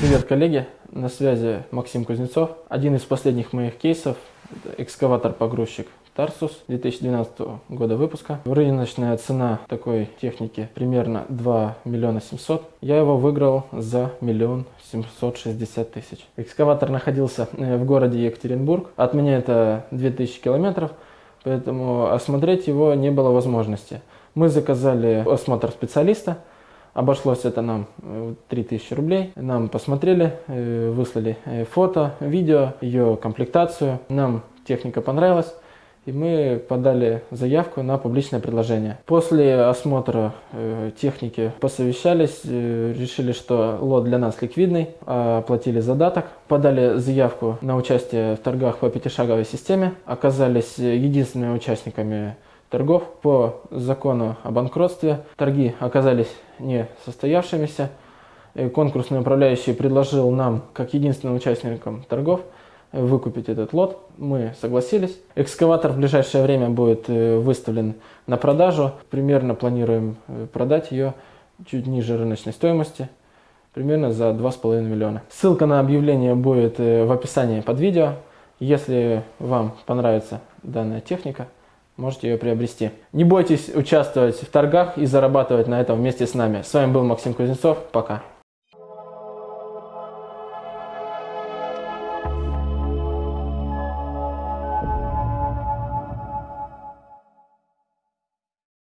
Привет, коллеги! На связи Максим Кузнецов. Один из последних моих кейсов – экскаватор-погрузчик Tarsus 2012 года выпуска. Рыночная цена такой техники примерно 2 миллиона 700. Я его выиграл за миллион 760 тысяч. Экскаватор находился э, в городе Екатеринбург. От меня это 2000 километров, поэтому осмотреть его не было возможности. Мы заказали осмотр специалиста. Обошлось это нам 3000 э, рублей. Нам посмотрели, э, выслали фото, видео, ее комплектацию. Нам техника понравилась и мы подали заявку на публичное предложение. После осмотра э, техники посовещались, э, решили, что лот для нас ликвидный, оплатили задаток, подали заявку на участие в торгах по пятишаговой системе, оказались единственными участниками торгов по закону о банкротстве. Торги оказались не состоявшимися. Э, конкурсный управляющий предложил нам, как единственным участникам торгов, выкупить этот лот. Мы согласились. Экскаватор в ближайшее время будет э, выставлен на продажу. Примерно планируем э, продать ее чуть ниже рыночной стоимости, примерно за 2,5 миллиона. Ссылка на объявление будет в описании под видео. Если вам понравится данная техника, можете ее приобрести. Не бойтесь участвовать в торгах и зарабатывать на этом вместе с нами. С вами был Максим Кузнецов. Пока.